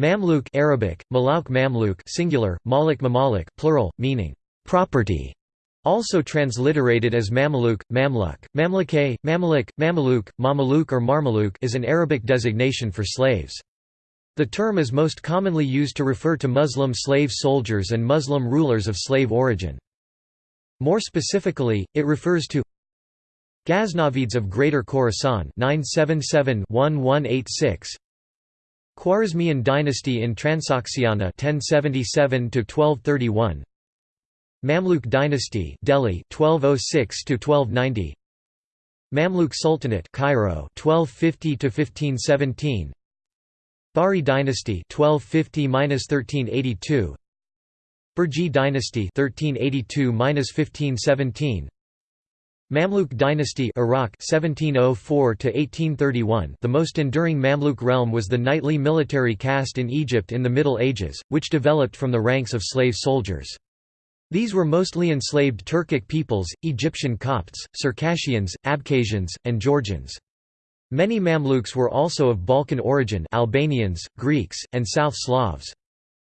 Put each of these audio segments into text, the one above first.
Mamluk Arabic, Malauk Mamluk singular, Malik Mamalik plural, meaning property, also transliterated as Mamaluk, Mamluk, Mamlukay, Mamalik, Mamaluk, Mamaluk or Marmaluk is an Arabic designation for slaves. The term is most commonly used to refer to Muslim slave soldiers and Muslim rulers of slave origin. More specifically, it refers to Ghaznavids of Greater Khorasan 977-1186 Khwarezmian dynasty in Transoxiana 1077 to 1231 Mamluk dynasty Delhi 1206 to 1290 Mamluk Sultanate Cairo 1250 to 1517 Bahri dynasty 1250-1382 Burji dynasty 1382-1517 Mamluk dynasty Iraq 1704 to 1831 The most enduring Mamluk realm was the knightly military caste in Egypt in the Middle Ages which developed from the ranks of slave soldiers. These were mostly enslaved Turkic peoples Egyptian Copts Circassians Abkhazians and Georgians. Many Mamluks were also of Balkan origin Albanians Greeks and South Slavs.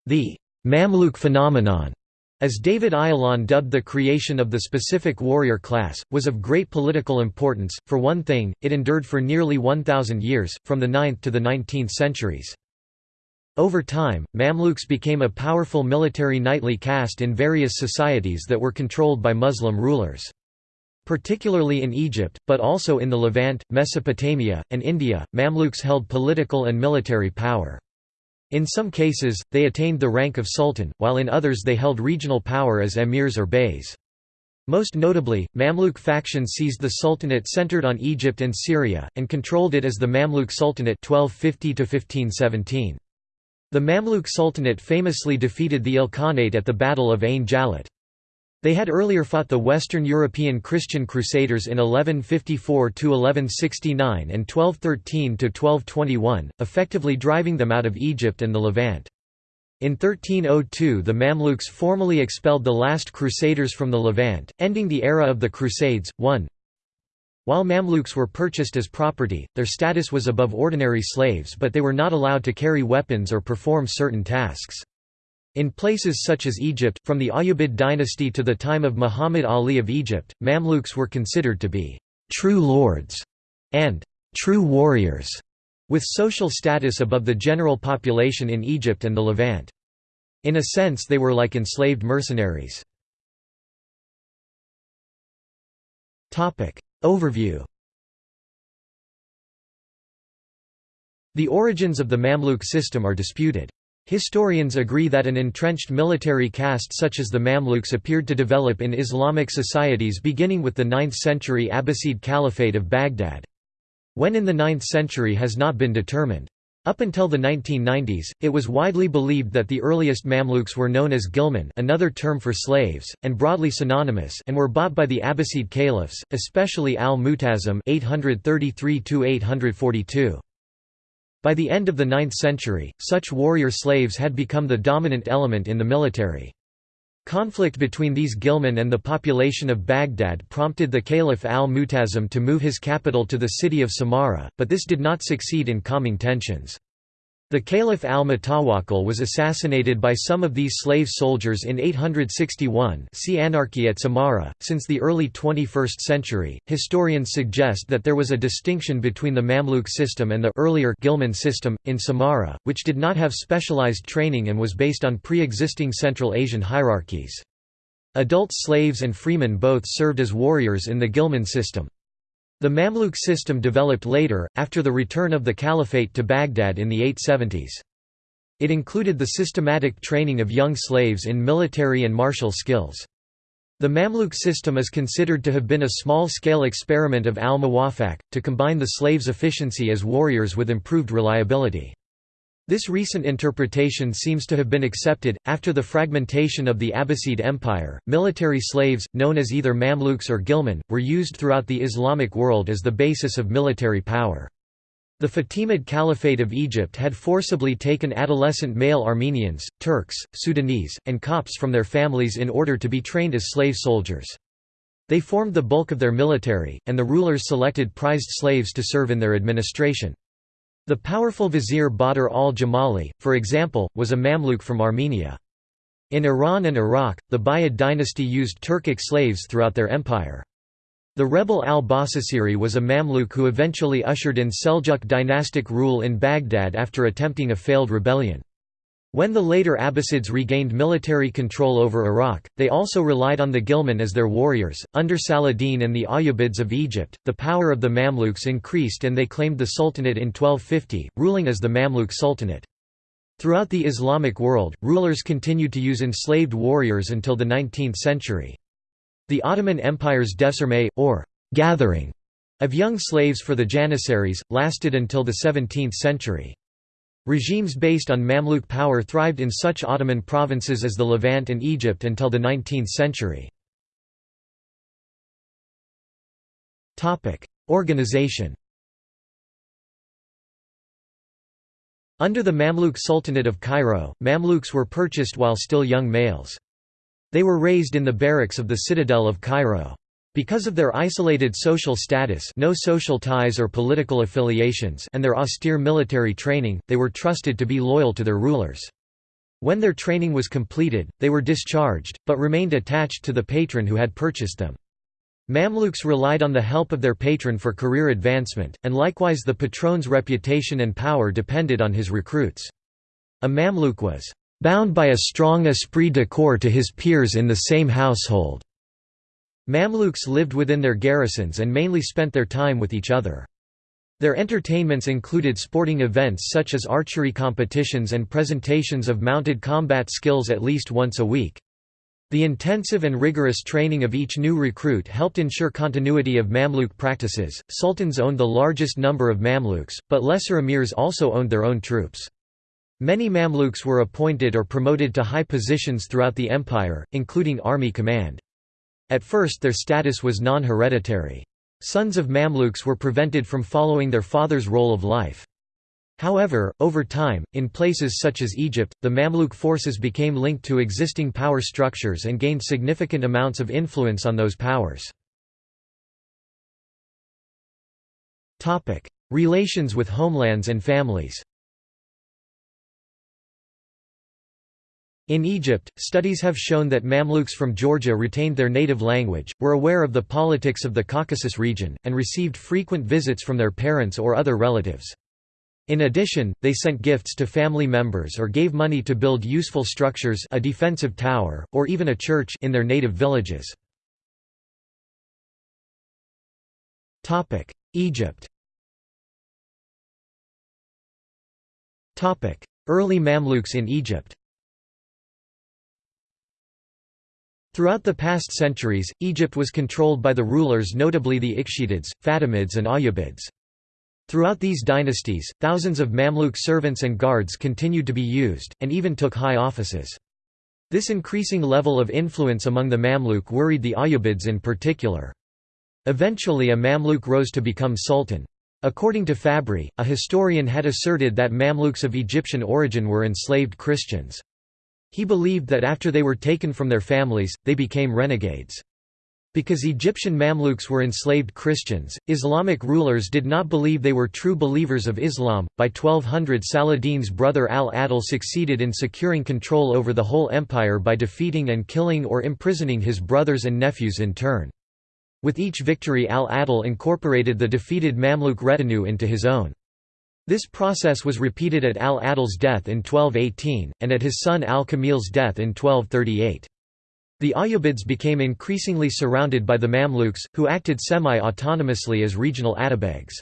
The Mamluk phenomenon as David Ayalon dubbed the creation of the specific warrior class, was of great political importance. For one thing, it endured for nearly 1,000 years, from the 9th to the 19th centuries. Over time, Mamluks became a powerful military knightly caste in various societies that were controlled by Muslim rulers. Particularly in Egypt, but also in the Levant, Mesopotamia, and India, Mamluks held political and military power. In some cases, they attained the rank of sultan, while in others they held regional power as emirs or beys. Most notably, Mamluk factions seized the sultanate centered on Egypt and Syria, and controlled it as the Mamluk Sultanate 1250 The Mamluk Sultanate famously defeated the Ilkhanate at the Battle of Ain Jalut. They had earlier fought the Western European Christian Crusaders in 1154–1169 and 1213–1221, effectively driving them out of Egypt and the Levant. In 1302 the Mamluks formally expelled the last Crusaders from the Levant, ending the era of the Crusades. 1 While Mamluks were purchased as property, their status was above ordinary slaves but they were not allowed to carry weapons or perform certain tasks. In places such as Egypt, from the Ayyubid dynasty to the time of Muhammad Ali of Egypt, Mamluks were considered to be «true lords» and «true warriors», with social status above the general population in Egypt and the Levant. In a sense they were like enslaved mercenaries. Overview The origins of the Mamluk system are disputed. Historians agree that an entrenched military caste such as the Mamluks appeared to develop in Islamic societies beginning with the 9th century Abbasid Caliphate of Baghdad. When in the 9th century has not been determined. Up until the 1990s, it was widely believed that the earliest Mamluks were known as Ghilman another term for slaves, and broadly synonymous and were bought by the Abbasid caliphs, especially al-Mu'tasim 833 by the end of the 9th century, such warrior slaves had become the dominant element in the military. Conflict between these Ghilman and the population of Baghdad prompted the Caliph al-Mu'tasim to move his capital to the city of Samarra, but this did not succeed in calming tensions. The Caliph al-Mutawakkil was assassinated by some of these slave soldiers in 861 see Anarchy at Samarra. Since the early 21st century, historians suggest that there was a distinction between the Mamluk system and the earlier Ghilman system, in Samarra, which did not have specialized training and was based on pre-existing Central Asian hierarchies. Adult slaves and freemen both served as warriors in the Ghilman system. The Mamluk system developed later, after the return of the Caliphate to Baghdad in the 870s. It included the systematic training of young slaves in military and martial skills. The Mamluk system is considered to have been a small-scale experiment of al-Muwaffaq, to combine the slaves' efficiency as warriors with improved reliability. This recent interpretation seems to have been accepted. After the fragmentation of the Abbasid Empire, military slaves, known as either Mamluks or Ghilman, were used throughout the Islamic world as the basis of military power. The Fatimid Caliphate of Egypt had forcibly taken adolescent male Armenians, Turks, Sudanese, and Copts from their families in order to be trained as slave soldiers. They formed the bulk of their military, and the rulers selected prized slaves to serve in their administration. The powerful vizier Badr al-Jamali, for example, was a Mamluk from Armenia. In Iran and Iraq, the Buyid dynasty used Turkic slaves throughout their empire. The rebel al-Basasiri was a Mamluk who eventually ushered in Seljuk dynastic rule in Baghdad after attempting a failed rebellion. When the later Abbasids regained military control over Iraq, they also relied on the Ghilman as their warriors. Under Saladin and the Ayyubids of Egypt, the power of the Mamluks increased and they claimed the Sultanate in 1250, ruling as the Mamluk Sultanate. Throughout the Islamic world, rulers continued to use enslaved warriors until the 19th century. The Ottoman Empire's devşirme, or «gathering» of young slaves for the Janissaries, lasted until the 17th century. Regimes based on Mamluk power thrived in such Ottoman provinces as the Levant and Egypt until the 19th century. Organization Under the Mamluk Sultanate of Cairo, Mamluks were purchased while still young males. They were raised in the barracks of the citadel of Cairo. Because of their isolated social status no social ties or political affiliations and their austere military training, they were trusted to be loyal to their rulers. When their training was completed, they were discharged, but remained attached to the patron who had purchased them. Mamluks relied on the help of their patron for career advancement, and likewise the patron's reputation and power depended on his recruits. A Mamluk was bound by a strong esprit de corps to his peers in the same household. Mamluks lived within their garrisons and mainly spent their time with each other. Their entertainments included sporting events such as archery competitions and presentations of mounted combat skills at least once a week. The intensive and rigorous training of each new recruit helped ensure continuity of Mamluk practices. Sultans owned the largest number of Mamluks, but lesser emirs also owned their own troops. Many Mamluks were appointed or promoted to high positions throughout the empire, including army command. At first their status was non-hereditary. Sons of Mamluks were prevented from following their father's role of life. However, over time, in places such as Egypt, the Mamluk forces became linked to existing power structures and gained significant amounts of influence on those powers. Relations with homelands and families In Egypt, studies have shown that Mamluks from Georgia retained their native language, were aware of the politics of the Caucasus region, and received frequent visits from their parents or other relatives. In addition, they sent gifts to family members or gave money to build useful structures a defensive tower, or even a church in their native villages. Egypt Early Mamluks in Egypt Throughout the past centuries, Egypt was controlled by the rulers notably the Ikhshitids, Fatimids and Ayyubids. Throughout these dynasties, thousands of Mamluk servants and guards continued to be used, and even took high offices. This increasing level of influence among the Mamluk worried the Ayyubids in particular. Eventually a Mamluk rose to become sultan. According to Fabri, a historian had asserted that Mamluks of Egyptian origin were enslaved Christians. He believed that after they were taken from their families, they became renegades. Because Egyptian Mamluks were enslaved Christians, Islamic rulers did not believe they were true believers of Islam. By 1200, Saladin's brother al-Adil succeeded in securing control over the whole empire by defeating and killing or imprisoning his brothers and nephews in turn. With each victory al-Adil incorporated the defeated Mamluk retinue into his own. This process was repeated at al-Adil's death in 1218, and at his son al-Kamil's death in 1238. The Ayyubids became increasingly surrounded by the Mamluks, who acted semi-autonomously as regional atabegs.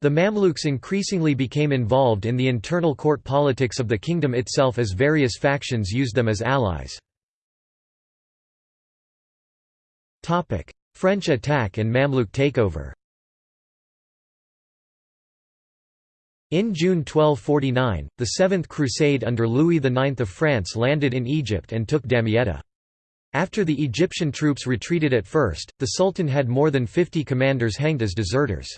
The Mamluks increasingly became involved in the internal court politics of the kingdom itself as various factions used them as allies. French attack and Mamluk takeover In June 1249, the Seventh Crusade under Louis IX of France landed in Egypt and took Damietta. After the Egyptian troops retreated at first, the Sultan had more than 50 commanders hanged as deserters.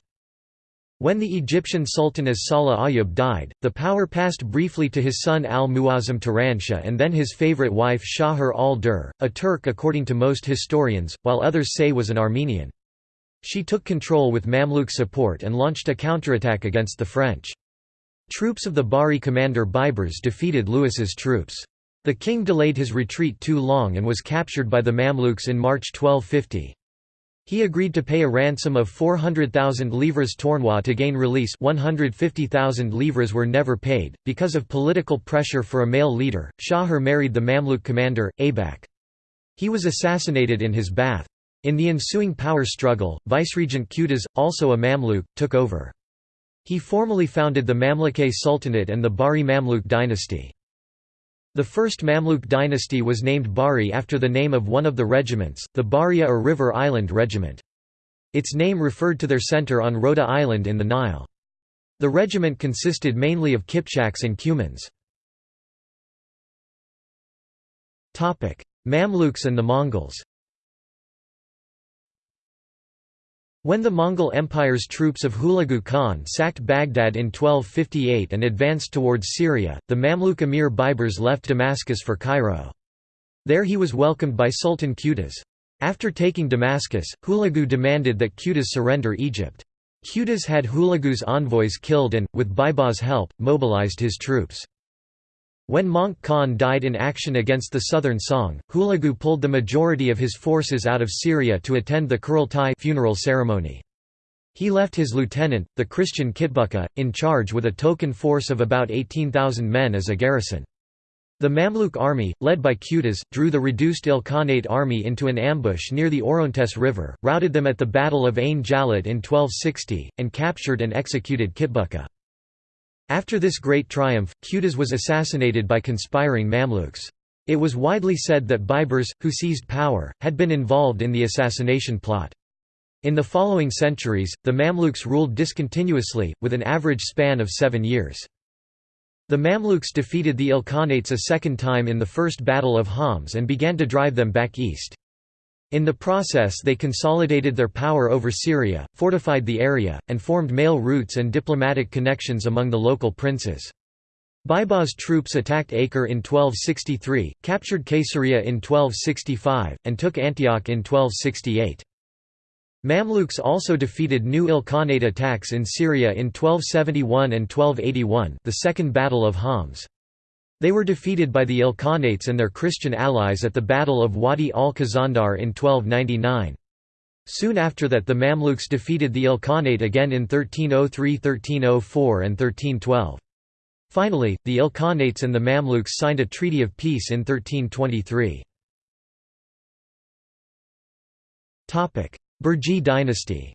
When the Egyptian Sultan as Salah Ayyub died, the power passed briefly to his son al-Muazzam Turanshah and then his favorite wife Shaher al-Dur, a Turk according to most historians, while others say was an Armenian. She took control with Mamluk support and launched a counterattack against the French. Troops of the Bahri commander Baibars defeated Louis's troops. The king delayed his retreat too long and was captured by the Mamluks in March 1250. He agreed to pay a ransom of 400,000 livres tournois to gain release 150,000 livres were never paid. Because of political pressure for a male leader, Shaher married the Mamluk commander, Abak. He was assassinated in his bath. In the ensuing power struggle, Viceregent Qutuz, also a Mamluk, took over. He formally founded the Mamlukay Sultanate and the Bahri Mamluk dynasty. The first Mamluk dynasty was named Bahri after the name of one of the regiments, the Bahria or River Island Regiment. Its name referred to their center on Rhoda Island in the Nile. The regiment consisted mainly of Kipchaks and Cumans. Mamluks and the Mongols When the Mongol Empire's troops of Hulagu Khan sacked Baghdad in 1258 and advanced towards Syria, the Mamluk emir Baibars left Damascus for Cairo. There he was welcomed by Sultan Qutuz. After taking Damascus, Hulagu demanded that Qutuz surrender Egypt. Qutuz had Hulagu's envoys killed and, with Baibars' help, mobilized his troops. When Möngke Khan died in action against the southern Song, Hulagu pulled the majority of his forces out of Syria to attend the Kurultai funeral ceremony. He left his lieutenant, the Christian Kitbuka, in charge with a token force of about 18,000 men as a garrison. The Mamluk army, led by Qutuz, drew the reduced Ilkhanate army into an ambush near the Orontes River, routed them at the Battle of Ain Jalut in 1260, and captured and executed Kitbuka. After this great triumph, Qutuz was assassinated by conspiring Mamluks. It was widely said that Baibars, who seized power, had been involved in the assassination plot. In the following centuries, the Mamluks ruled discontinuously, with an average span of seven years. The Mamluks defeated the Ilkhanates a second time in the First Battle of Homs and began to drive them back east. In the process they consolidated their power over Syria, fortified the area, and formed mail routes and diplomatic connections among the local princes. Baibars' troops attacked Acre in 1263, captured Caesarea in 1265, and took Antioch in 1268. Mamluks also defeated new Ilkhanate attacks in Syria in 1271 and 1281 the Second Battle of Homs. They were defeated by the Ilkhanates and their Christian allies at the Battle of Wadi al-Khazandar in 1299. Soon after that the Mamluks defeated the Ilkhanate again in 1303 1304 and 1312. Finally, the Ilkhanates and the Mamluks signed a treaty of peace in 1323. Burji dynasty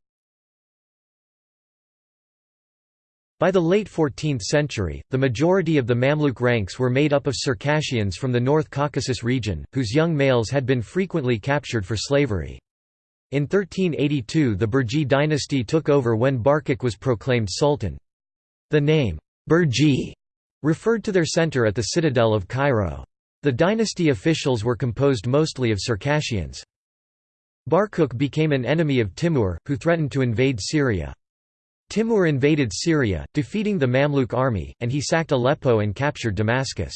By the late 14th century, the majority of the Mamluk ranks were made up of Circassians from the North Caucasus region, whose young males had been frequently captured for slavery. In 1382 the Burji dynasty took over when Barquq was proclaimed sultan. The name, Burji, referred to their center at the citadel of Cairo. The dynasty officials were composed mostly of Circassians. Barquq became an enemy of Timur, who threatened to invade Syria. Timur invaded Syria, defeating the Mamluk army, and he sacked Aleppo and captured Damascus.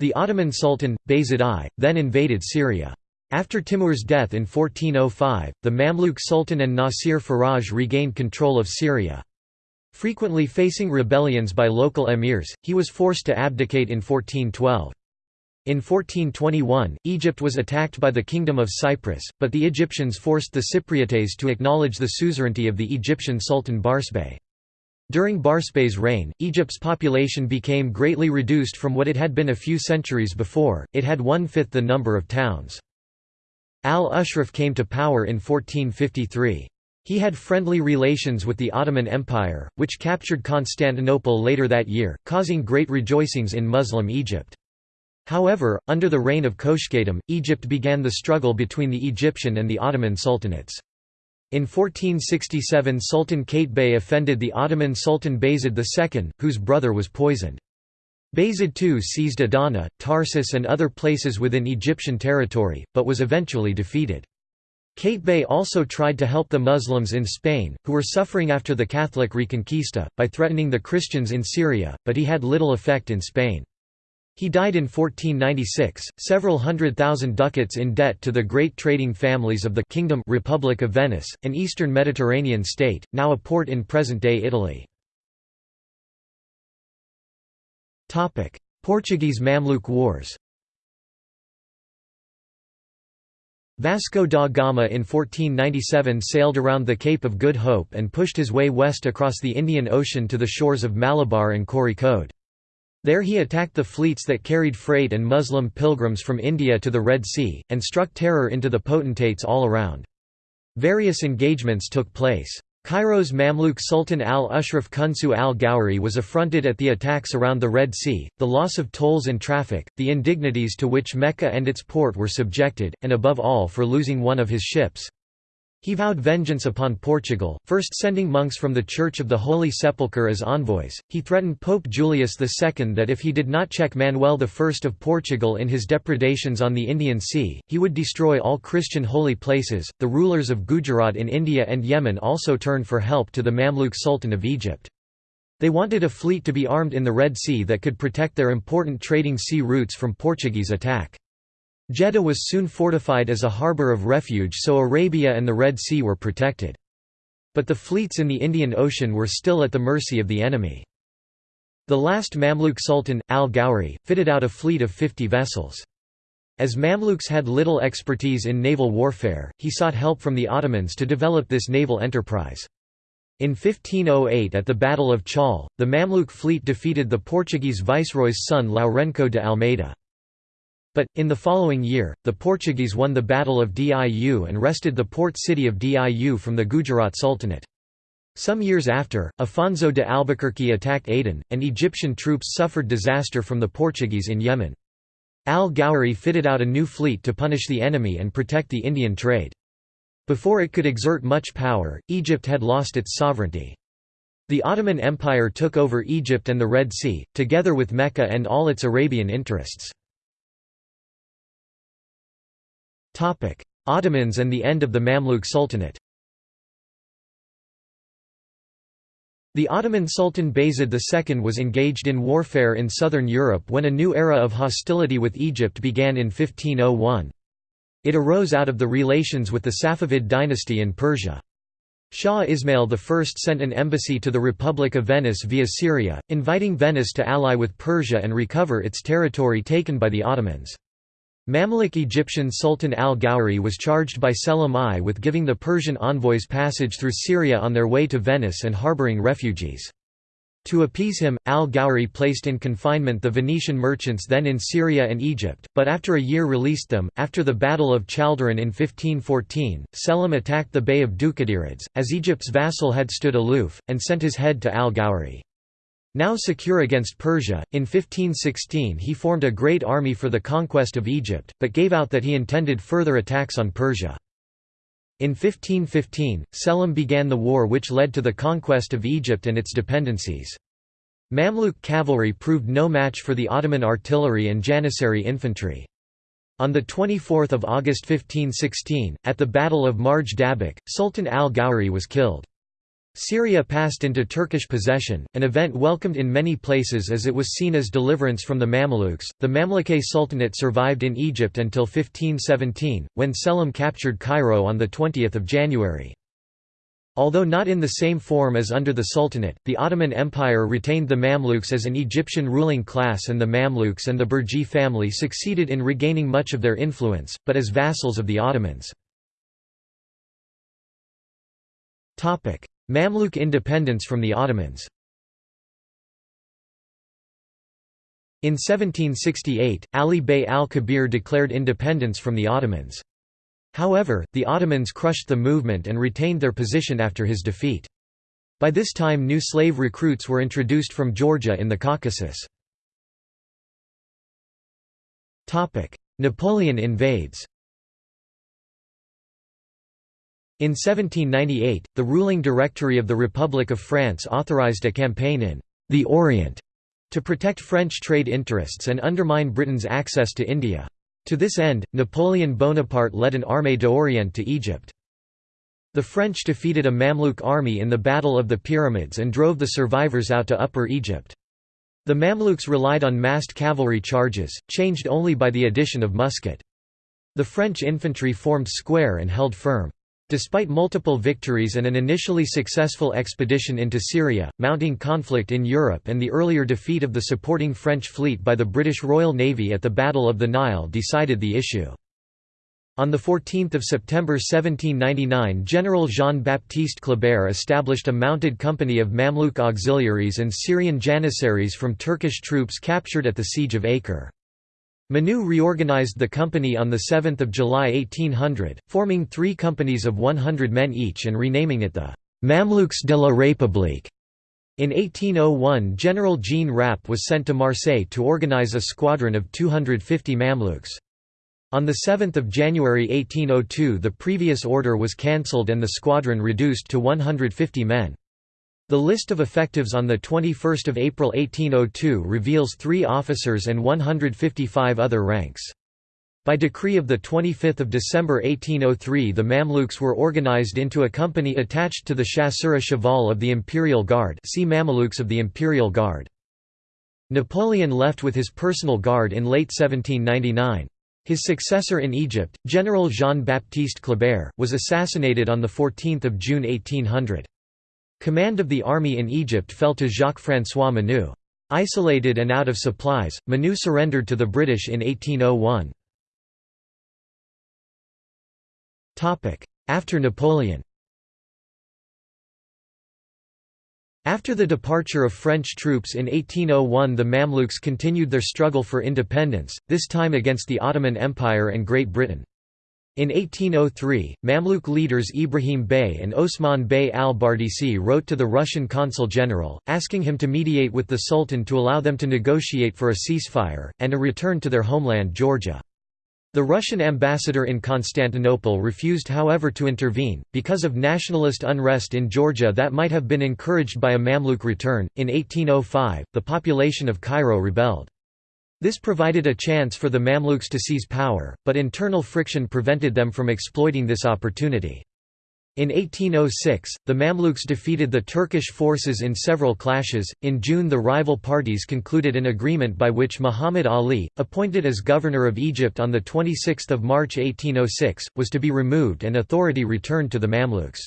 The Ottoman Sultan, Bayezid I, then invaded Syria. After Timur's death in 1405, the Mamluk Sultan and Nasir Faraj regained control of Syria. Frequently facing rebellions by local emirs, he was forced to abdicate in 1412. In 1421, Egypt was attacked by the Kingdom of Cyprus, but the Egyptians forced the Cypriotes to acknowledge the suzerainty of the Egyptian Sultan Barsbay. During Barsbay's reign, Egypt's population became greatly reduced from what it had been a few centuries before, it had one-fifth the number of towns. Al-Ashraf came to power in 1453. He had friendly relations with the Ottoman Empire, which captured Constantinople later that year, causing great rejoicings in Muslim Egypt. However, under the reign of Khoshkhetem, Egypt began the struggle between the Egyptian and the Ottoman sultanates. In 1467 Sultan Bey offended the Ottoman Sultan Bayezid II, whose brother was poisoned. Bayezid II seized Adana, Tarsus and other places within Egyptian territory, but was eventually defeated. Bey also tried to help the Muslims in Spain, who were suffering after the Catholic Reconquista, by threatening the Christians in Syria, but he had little effect in Spain. He died in 1496, several hundred thousand ducats in debt to the great trading families of the Kingdom Republic of Venice, an eastern Mediterranean state, now a port in present-day Italy. Portuguese Mamluk Wars Vasco da Gama in 1497 sailed around the Cape of Good Hope and pushed his way west across the Indian Ocean to the shores of Malabar and Kozhikode. There he attacked the fleets that carried freight and Muslim pilgrims from India to the Red Sea, and struck terror into the potentates all around. Various engagements took place. Cairo's Mamluk Sultan al-Ashraf Kunsu al-Ghawri was affronted at the attacks around the Red Sea, the loss of tolls and traffic, the indignities to which Mecca and its port were subjected, and above all for losing one of his ships. He vowed vengeance upon Portugal, first sending monks from the Church of the Holy Sepulchre as envoys. He threatened Pope Julius II that if he did not check Manuel I of Portugal in his depredations on the Indian Sea, he would destroy all Christian holy places. The rulers of Gujarat in India and Yemen also turned for help to the Mamluk Sultan of Egypt. They wanted a fleet to be armed in the Red Sea that could protect their important trading sea routes from Portuguese attack. Jeddah was soon fortified as a harbour of refuge so Arabia and the Red Sea were protected. But the fleets in the Indian Ocean were still at the mercy of the enemy. The last Mamluk Sultan, al-Ghawri, fitted out a fleet of 50 vessels. As Mamluks had little expertise in naval warfare, he sought help from the Ottomans to develop this naval enterprise. In 1508 at the Battle of Chaul, the Mamluk fleet defeated the Portuguese viceroy's son Lourenço de Almeida. But, in the following year, the Portuguese won the Battle of Diu and wrested the port city of Diu from the Gujarat Sultanate. Some years after, Afonso de Albuquerque attacked Aden, and Egyptian troops suffered disaster from the Portuguese in Yemen. Al-Ghawri fitted out a new fleet to punish the enemy and protect the Indian trade. Before it could exert much power, Egypt had lost its sovereignty. The Ottoman Empire took over Egypt and the Red Sea, together with Mecca and all its Arabian interests. Ottomans and the end of the Mamluk Sultanate The Ottoman Sultan Bayezid II was engaged in warfare in southern Europe when a new era of hostility with Egypt began in 1501. It arose out of the relations with the Safavid dynasty in Persia. Shah Ismail I sent an embassy to the Republic of Venice via Syria, inviting Venice to ally with Persia and recover its territory taken by the Ottomans. Mamluk Egyptian Sultan al-Ghawri was charged by Selim I with giving the Persian envoys passage through Syria on their way to Venice and harboring refugees. To appease him, al-Ghawri placed in confinement the Venetian merchants then in Syria and Egypt, but after a year released them. After the Battle of Chaldiran in 1514, Selim attacked the Bey of Dulkadirids, as Egypt's vassal had stood aloof, and sent his head to al-Ghawri. Now secure against Persia, in 1516 he formed a great army for the conquest of Egypt, but gave out that he intended further attacks on Persia. In 1515, Selim began the war which led to the conquest of Egypt and its dependencies. Mamluk cavalry proved no match for the Ottoman artillery and Janissary infantry. On 24 August 1516, at the Battle of Marj Dabiq, Sultan al-Ghawri was killed. Syria passed into Turkish possession, an event welcomed in many places as it was seen as deliverance from the Mamluks. The Mamlukay Sultanate survived in Egypt until 1517, when Selim captured Cairo on 20 January. Although not in the same form as under the Sultanate, the Ottoman Empire retained the Mamluks as an Egyptian ruling class and the Mamluks and the Burji family succeeded in regaining much of their influence, but as vassals of the Ottomans. Mamluk independence from the Ottomans In 1768, Ali Bey al-Kabir declared independence from the Ottomans. However, the Ottomans crushed the movement and retained their position after his defeat. By this time new slave recruits were introduced from Georgia in the Caucasus. Napoleon invades In 1798, the ruling Directory of the Republic of France authorized a campaign in the Orient to protect French trade interests and undermine Britain's access to India. To this end, Napoleon Bonaparte led an Armée d'Orient to Egypt. The French defeated a Mamluk army in the Battle of the Pyramids and drove the survivors out to Upper Egypt. The Mamluks relied on massed cavalry charges, changed only by the addition of musket. The French infantry formed square and held firm. Despite multiple victories and an initially successful expedition into Syria, mounting conflict in Europe and the earlier defeat of the supporting French fleet by the British Royal Navy at the Battle of the Nile decided the issue. On 14 September 1799 General Jean-Baptiste Kleber established a mounted company of Mamluk auxiliaries and Syrian janissaries from Turkish troops captured at the Siege of Acre. Menou reorganized the company on 7 July 1800, forming three companies of 100 men each and renaming it the «Mamluks de la République». In 1801 General Jean Rapp was sent to Marseille to organize a squadron of 250 Mamluks. On 7 January 1802 the previous order was cancelled and the squadron reduced to 150 men. The list of effectives on 21 April 1802 reveals three officers and 155 other ranks. By decree of 25 December 1803 the Mamluks were organized into a company attached to the Chasseurs Cheval of the Imperial Guard see Mamelukes of the Imperial Guard. Napoleon left with his personal guard in late 1799. His successor in Egypt, General Jean-Baptiste Kleber, was assassinated on 14 June 1800. Command of the army in Egypt fell to Jacques-François Menou. Isolated and out of supplies, Menou surrendered to the British in 1801. After Napoleon After the departure of French troops in 1801 the Mamluks continued their struggle for independence, this time against the Ottoman Empire and Great Britain. In 1803, Mamluk leaders Ibrahim Bey and Osman Bey al-Bardisi wrote to the Russian consul general, asking him to mediate with the Sultan to allow them to negotiate for a ceasefire, and a return to their homeland Georgia. The Russian ambassador in Constantinople refused however to intervene, because of nationalist unrest in Georgia that might have been encouraged by a Mamluk return. In 1805, the population of Cairo rebelled. This provided a chance for the Mamluks to seize power, but internal friction prevented them from exploiting this opportunity. In 1806, the Mamluks defeated the Turkish forces in several clashes. In June, the rival parties concluded an agreement by which Muhammad Ali, appointed as governor of Egypt on 26 March 1806, was to be removed and authority returned to the Mamluks.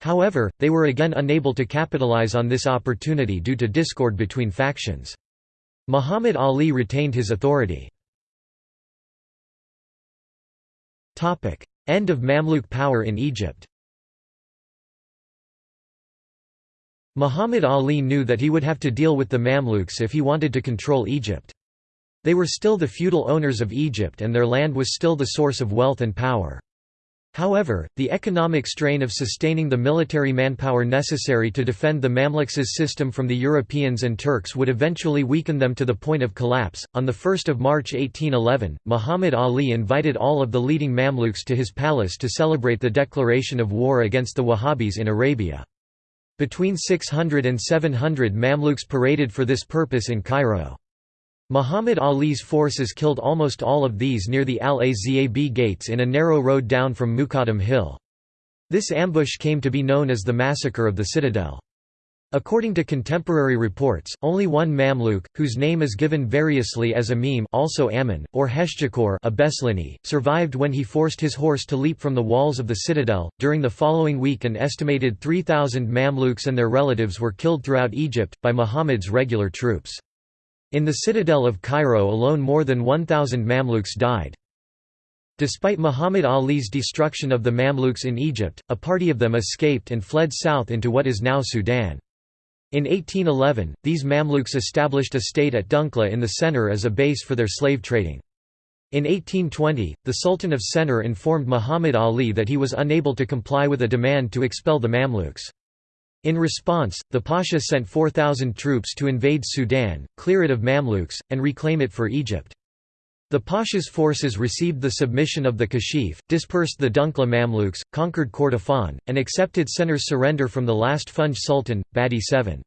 However, they were again unable to capitalize on this opportunity due to discord between factions. Muhammad Ali retained his authority. End of Mamluk power in Egypt Muhammad Ali knew that he would have to deal with the Mamluks if he wanted to control Egypt. They were still the feudal owners of Egypt and their land was still the source of wealth and power. However, the economic strain of sustaining the military manpower necessary to defend the Mamluks' system from the Europeans and Turks would eventually weaken them to the point of collapse. On 1 March 1811, Muhammad Ali invited all of the leading Mamluks to his palace to celebrate the declaration of war against the Wahhabis in Arabia. Between 600 and 700 Mamluks paraded for this purpose in Cairo. Muhammad Ali's forces killed almost all of these near the Al-Azab gates in a narrow road down from Mokattam Hill. This ambush came to be known as the Massacre of the Citadel. According to contemporary reports, only one Mamluk, whose name is given variously as Amim also Ammon, or Heshjakor Abeslani, survived when he forced his horse to leap from the walls of the citadel. During the following week an estimated 3,000 Mamluks and their relatives were killed throughout Egypt, by Muhammad's regular troops. In the citadel of Cairo alone more than 1,000 Mamluks died. Despite Muhammad Ali's destruction of the Mamluks in Egypt, a party of them escaped and fled south into what is now Sudan. In 1811, these Mamluks established a state at Dongola in the Sennar as a base for their slave trading. In 1820, the Sultan of Sennar informed Muhammad Ali that he was unable to comply with a demand to expel the Mamluks. In response, the Pasha sent 4,000 troops to invade Sudan, clear it of Mamluks, and reclaim it for Egypt. The Pasha's forces received the submission of the Kashif, dispersed the Dongola Mamluks, conquered Kordofan, and accepted Sennar's surrender from the last Funj Sultan, Badi VII.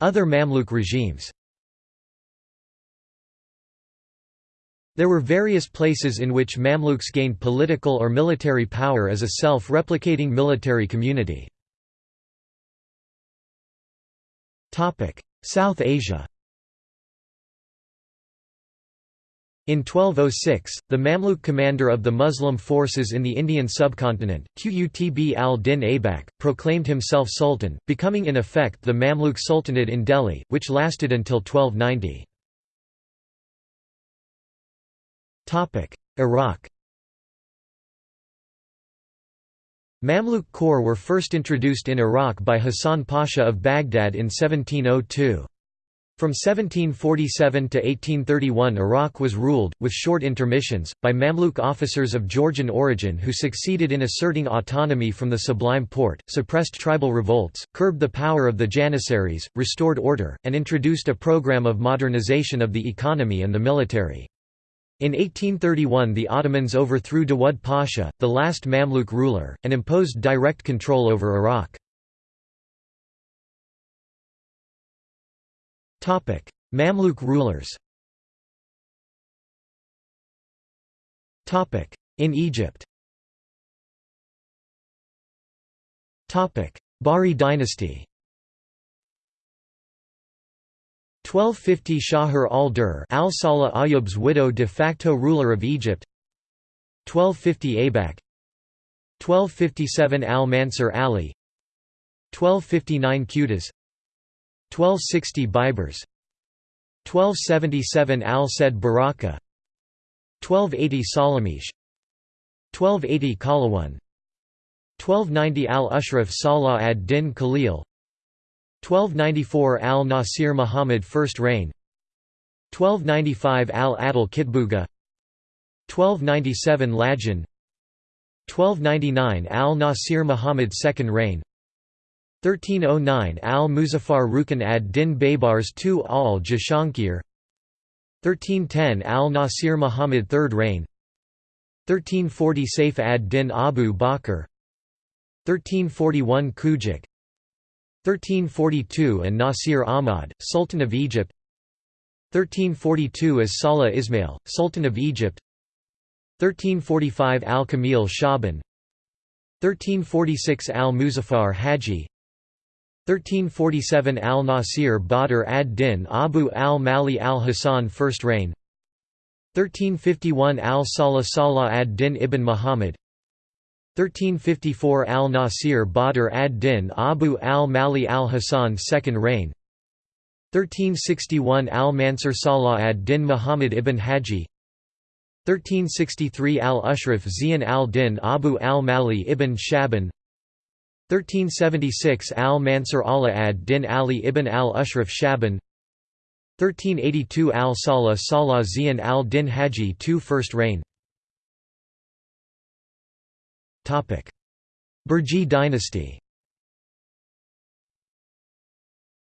Other Mamluk regimes There were various places in which Mamluks gained political or military power as a self-replicating military community. South Asia In 1206, the Mamluk commander of the Muslim forces in the Indian subcontinent, Qutb al-Din Aibak, proclaimed himself sultan, becoming in effect the Mamluk Sultanate in Delhi, which lasted until 1290. Iraq Mamluk corps were first introduced in Iraq by Hassan Pasha of Baghdad in 1702. From 1747 to 1831 Iraq was ruled, with short intermissions, by Mamluk officers of Georgian origin who succeeded in asserting autonomy from the Sublime Porte, suppressed tribal revolts, curbed the power of the Janissaries, restored order, and introduced a program of modernization of the economy and the military. In 1831 the Ottomans overthrew Dawud Pasha, the last Mamluk ruler, and imposed direct control over Iraq. Mamluk rulers In Egypt Bahri dynasty 1250 Shahr al-Dur al-Salah Ayyub's widow de facto ruler of Egypt. 1250 Abak 1257 al-Mansur Ali. 1259 Qutuz 1260 Baibars 1277 Al-Said Baraka. 1280 Salamish 1280 Qalawun 1290 Al-Ashraf Salah ad-Din Khalil 1294 Al-Nasir Muhammad First Reign. 1295 Al-Adil Kitbuga 1297 Lajin 1299 Al-Nasir Muhammad Second Reign. 1309 Al-Muzaffar Rukn ad-Din Baybars II al-Jashankir 1310 Al-Nasir Muhammad Third Reign. 1340 Saif ad-Din Abu Bakr. 1341 Kujik 1342 and Nasir Ahmad, Sultan of Egypt. 1342 as Salah Ismail, Sultan of Egypt. 1345 Al-Kamil Shaban. 1346 Al-Muzaffar Haji. 1347 Al-Nasir Badr ad-Din Abu al-Mali al-Hasan First Reign. 1351 Al-Salah Salah ad-Din ibn Muhammad 1354 Al-Nasir Badr ad-Din Abu al-Mali al-Hasan Second Reign. 1361 Al-Mansur Salah ad-Din Muhammad ibn Haji. 1363 Al-Ashraf Zian al-Din Abu al-Mali ibn Shaban. 1376 Al-Mansur Allah ad-Din Ali ibn al-Ashraf Shaban. 1382 Al-Salah Salah Zian al-Din Haji II First reign Burji dynasty.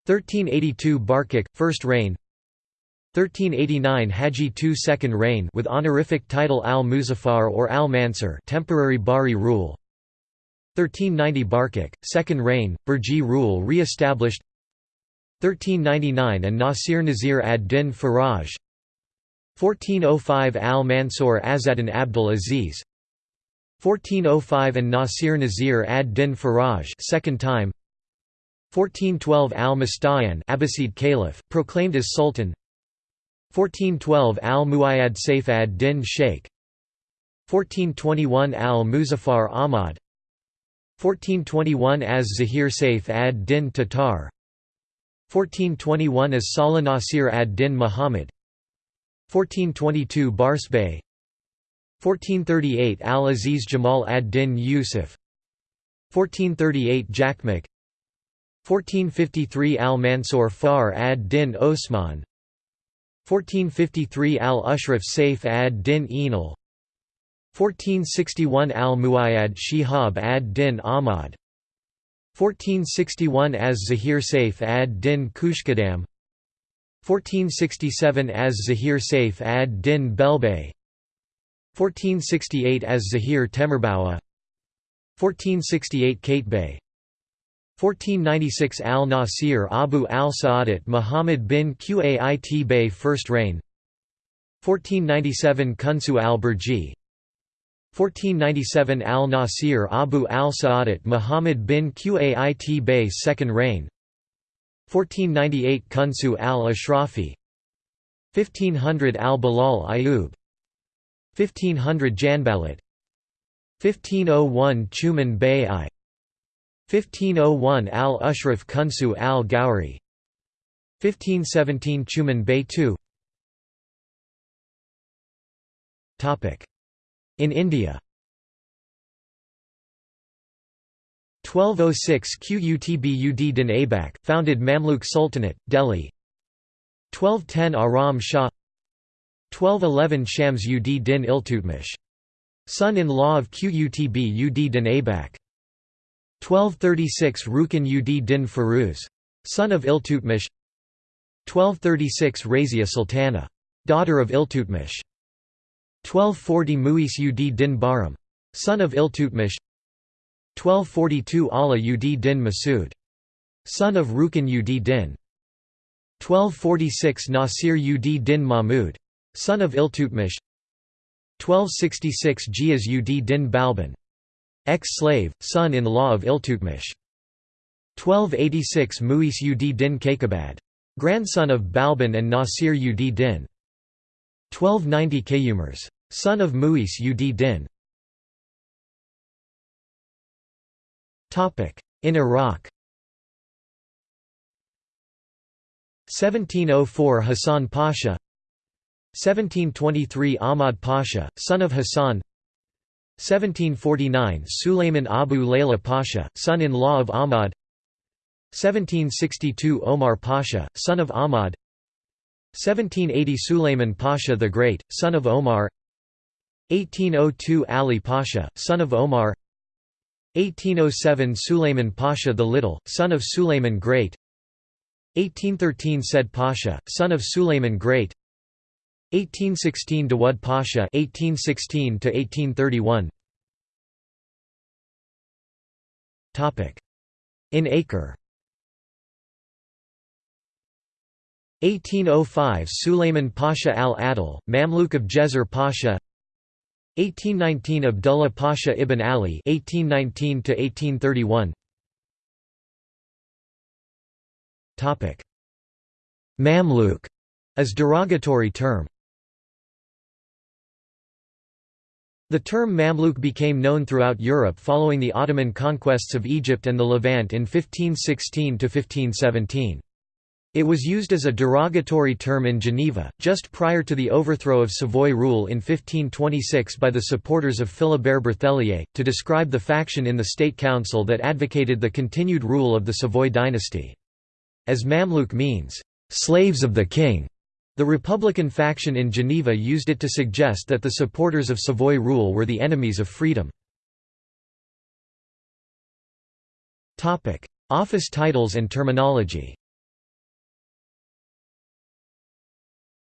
1382 Barkik, first reign. 1389 Haji II second reign with honorific title al-Muzaffar or al-Mansur temporary Bahri rule. 1390 Barkik, second reign, Burji rule re-established. 1399 and Nasir Nazir ad-Din Faraj. 1405 al-Mansur Azadin Abdul Aziz 1405 and Nasir Nazir ad-Din Faraj second time. 1412 al-Mustayan Abbasid Caliph, proclaimed as Sultan. 1412 al-Muayyad Saif ad-Din Sheikh. 1421 al-Muzaffar Ahmad. 1421 as Zahir Saif ad-Din Tatar. 1421 as Salah Nasir ad-Din Muhammad. 1422 Barsbay 1438 al-Aziz Jamal ad-Din Yusuf 1438 Jakmak 1453 al-Mansur Far ad-Din Osman. 1453 al-Ashraf Saif ad-Din Enal 1461 al-Muayyad Shihab ad-Din Ahmad. 1461 as Zahir Saif ad-Din Kushkadam. 1467 as Zahir Saif ad-Din Belbay 1468 as Zahir Temirbawa 1468 Katebay 1496 al-Nasir Abu al-Sa'adat Muhammad bin Qait Bey First Reign. 1497 Kunsu al-Burji 1497 al-Nasir Abu al-Sa'adat Muhammad bin Qait Bey Second Reign. 1498 Kunsu al-Ashrafi. 1500 al-Bilal Ayub 1500 Janbalat 1501 Chuman Bey I 1501 al-Ushraf Kunsu al-Ghawri 1517 Chuman Bey II In India. 1206 Qutb Din Aibak, founded Mamluk Sultanate, Delhi. 1210 Aram Shah 1211 Shams ud Din Iltutmish. Son-in-law of Qutb ud Din Aibak 1236 Rukin ud Din Firuz. Son of Iltutmish 1236 Razia Sultana. Daughter of Iltutmish 1240 Muis ud Din Bahram. Son of Iltutmish 1242 Ala ud Din Masud. Son of Rukin ud Din 1246 Nasir ud Din Mahmud. Son of Iltutmish 1266 Giaz ud Din Balban. Ex-slave, son-in-law of Iltutmish. 1286 Muis ud Din Kaikabad. Grandson of Balban and Nasir ud Din. 1290 Kayumers. Son of Muis ud Din. In Iraq 1704 Hassan Pasha 1723 Ahmad Pasha, son of Hassan. 1749 Sulayman Abu Layla Pasha, son-in-law of Ahmad. 1762 Omar Pasha, son of Ahmad. 1780 Sulayman Pasha the Great, son of Omar. 1802 Ali Pasha, son of Omar. 1807 Sulayman Pasha the Little, son of Sulayman Great. 1813 Said Pasha, son of Sulayman Great 1816 Dawud Pasha 1816 to 1831 Topic. In acre. 1805 Sulayman Pasha al-Adil, Mamluk of Jezzar Pasha. 1819 Abdullah Pasha ibn Ali 1819 to 1831 Topic. Mamluk. As derogatory term The term Mamluk became known throughout Europe following the Ottoman conquests of Egypt and the Levant in 1516–1517. It was used as a derogatory term in Geneva, just prior to the overthrow of Savoy rule in 1526 by the supporters of Philibert Berthelier, to describe the faction in the State Council that advocated the continued rule of the Savoy dynasty. As Mamluk means, "...slaves of the king", the Republican faction in Geneva used it to suggest that the supporters of Savoy rule were the enemies of freedom. Office titles and terminology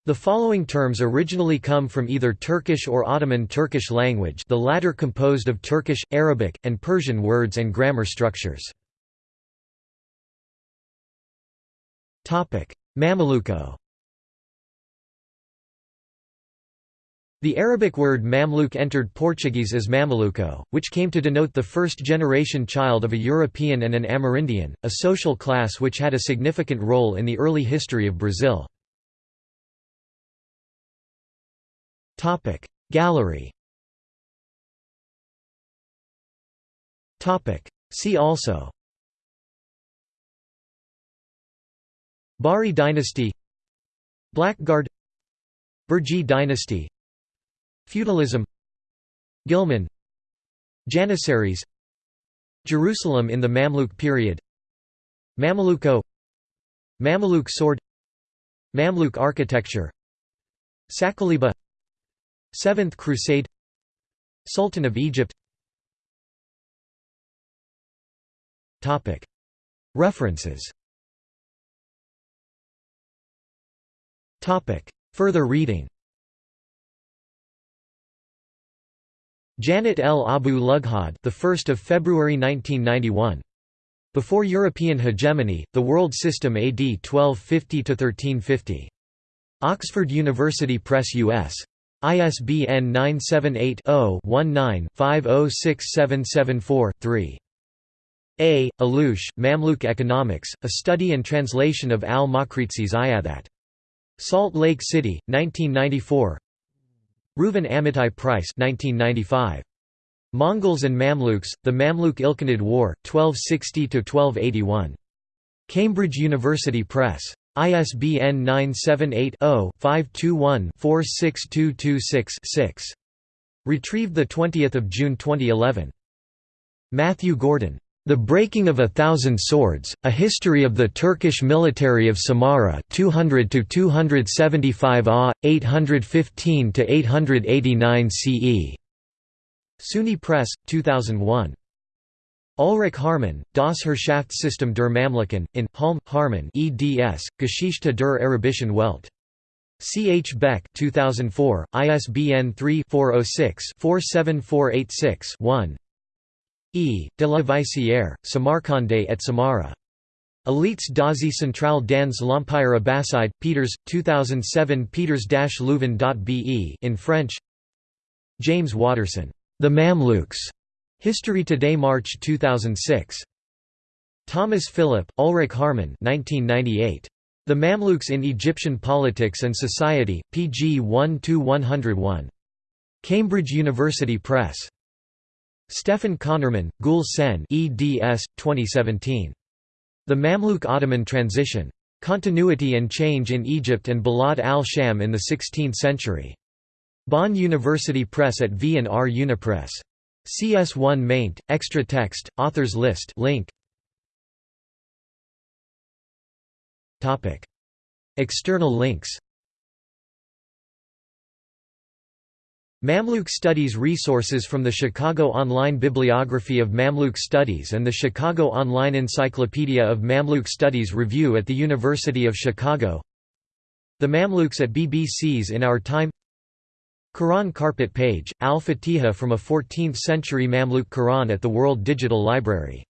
The following terms originally come from either Turkish or Ottoman Turkish language the latter composed of Turkish, Arabic, and Persian words and grammar structures. Mameluco The Arabic word Mamluk entered Portuguese as Mameluco, which came to denote the first-generation child of a European and an Amerindian, a social class which had a significant role in the early history of Brazil. Gallery. See also. Bahri dynasty. Blackguard. Burji dynasty Feudalism Ghilman Janissaries Jerusalem in the Mamluk period Mameluco Mameluke sword Mamluk architecture Sakaliba Seventh Crusade Sultan of Egypt. References. Further reading Janet L. Abu Lughod, the 1st of February 1991. Before European hegemony, the world system AD 1250 to 1350. Oxford University Press US. ISBN 978-0-19-506774-3. A. Allouche, Mamluk Economics, a study and translation of al-Maqrizi's Ayadat. Salt Lake City, 1994 Reuven Amitai-Preiss 1995. Mongols and Mamluks, The Mamluk Ilkhanid War, 1260–1281. Cambridge University Press. ISBN 978-0-521-46226-6. Retrieved 20 June 2011. Matthew Gordon. The Breaking of a Thousand Swords, A History of the Turkish Military of Samarra 200–275 AH, 815–889 CE. SUNY Press, 2001. Ulrich Haarmann, Das Herrschaftssystem der Mamluken, in, Halm, Haarmann eds, Geschichte der Arabischen Welt. C. H. Beck 2004, ISBN 3-406-47486-1 E. de la Vaissière, Samarkandé et Samarra. Elites d'Asie centrale dans l'Empire Abbasside, Peeters, 2007 peeters-leuven.be in French James Waterson. The Mamluks. History Today March 2006. Thomas Philipp, Ulrich Haarmann 1998. The Mamluks in Egyptian Politics and Society, pg 1–101. Cambridge University Press. Stephan Conermann, Gul Sen eds. 2017. The Mamluk-Ottoman Transition. Continuity and Change in Egypt and Balad al-Sham in the 16th Century. Bonn University Press at V&R Unipress. CS1 maint, extra text, authors list link. External links Mamluk Studies resources from the Chicago Online Bibliography of Mamluk Studies and the Chicago Online Encyclopedia of Mamluk Studies Review at the University of Chicago. The Mamluks at BBC's In Our Time. Quran carpet page, Al-Fatiha from a 14th-century Mamluk Quran at the World Digital Library